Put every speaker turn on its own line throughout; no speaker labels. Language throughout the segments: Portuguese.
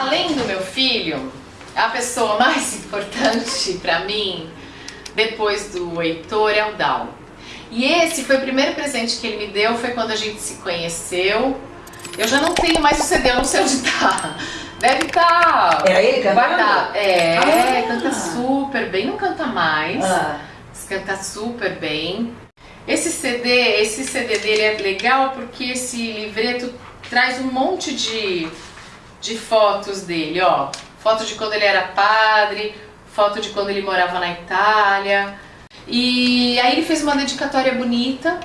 Além do meu filho, a pessoa mais importante para mim, depois do Heitor, é o Dal. E esse foi o primeiro presente que ele me deu, foi quando a gente se conheceu. Eu já não tenho mais o CD, eu não sei onde tá. Deve estar tá
Era ele cantando?
guardado. É, ah. canta super bem, não canta mais.
Ah.
Mas canta super bem. Esse CD, esse CD dele é legal porque esse livreto traz um monte de, de fotos dele, ó. Foto de quando ele era padre, foto de quando ele morava na Itália. E aí ele fez uma dedicatória bonita.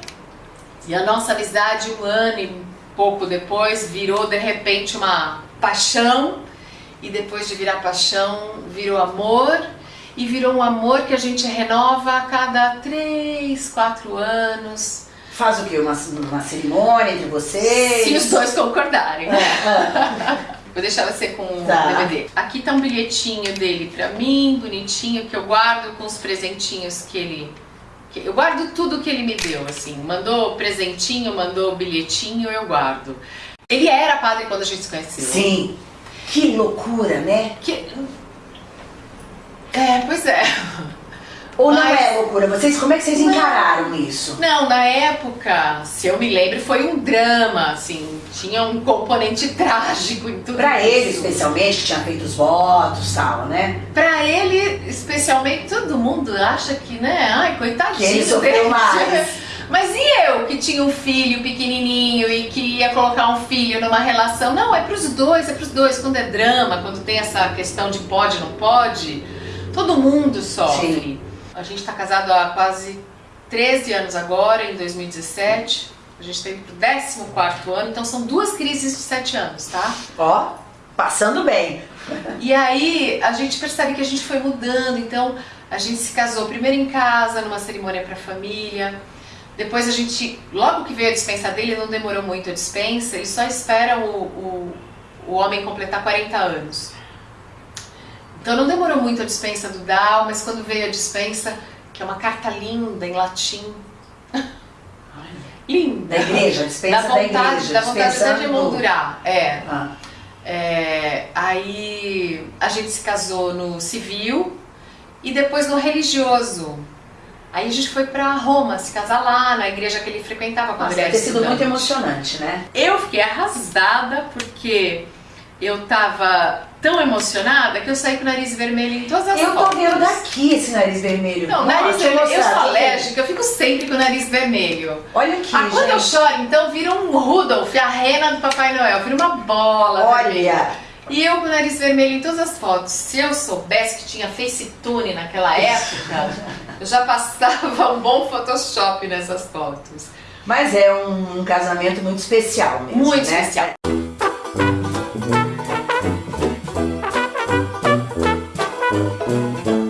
E a nossa amizade, um ano e pouco depois, virou de repente uma paixão. E depois de virar paixão, virou amor e virou um amor que a gente renova a cada três, quatro anos.
Faz o quê? Uma, uma cerimônia entre vocês?
Se os dois concordarem. Vou deixar você com o tá. DVD. Aqui tá um bilhetinho dele pra mim, bonitinho, que eu guardo com os presentinhos que ele... Que eu guardo tudo que ele me deu, assim. Mandou presentinho, mandou bilhetinho, eu guardo. Ele era padre quando a gente se conheceu.
Sim. Que loucura, né?
Que... É, pois é.
Ou Mas... não é loucura? Vocês, como é que vocês encararam não, isso?
Não, na época, se eu me lembro, foi um drama, assim, tinha um componente trágico em tudo
Pra isso. ele, especialmente, que tinha feito os votos e tal, né?
Pra ele, especialmente, todo mundo acha que, né, ai, coitadinho
Que ele sofreu mais.
Mas e eu, que tinha um filho pequenininho e que ia colocar um filho numa relação? Não, é pros dois, é pros dois. Quando é drama, quando tem essa questão de pode, não pode Todo mundo sofre. Sim. A gente está casado há quase 13 anos agora, em 2017. A gente teve pro 14 ano, então são duas crises de 7 anos, tá?
Ó, passando bem.
E aí a gente percebe que a gente foi mudando, então a gente se casou primeiro em casa, numa cerimônia para família. Depois a gente, logo que veio a dispensa dele, não demorou muito a dispensa, ele só espera o, o, o homem completar 40 anos. Então não demorou muito a dispensa do Dal, mas quando veio a dispensa, que é uma carta linda em latim. linda.
Da igreja, a dispensa
da vontade,
da igreja.
Vontade até de emoldurar, é.
Ah.
é. Aí a gente se casou no civil e depois no religioso. Aí a gente foi pra Roma, se casar lá, na igreja que ele frequentava quando
Nossa,
ele era
ter sido muito emocionante, né?
Eu fiquei arrasada porque eu tava tão emocionada que eu saí com o nariz vermelho em todas as
eu
fotos.
Eu tô vendo daqui esse nariz vermelho.
Não, nariz vermelho, eu sou alérgica, eu fico sempre com o nariz vermelho.
Olha aqui,
ah, quando eu choro, então vira um Rudolph, a rena do Papai Noel, vira uma bola
Olha.
Vermelha. E eu com o nariz vermelho em todas as fotos. Se eu soubesse que tinha FaceTune naquela época, eu já passava um bom Photoshop nessas fotos.
Mas é um, um casamento muito especial mesmo,
Muito
né?
especial.
Música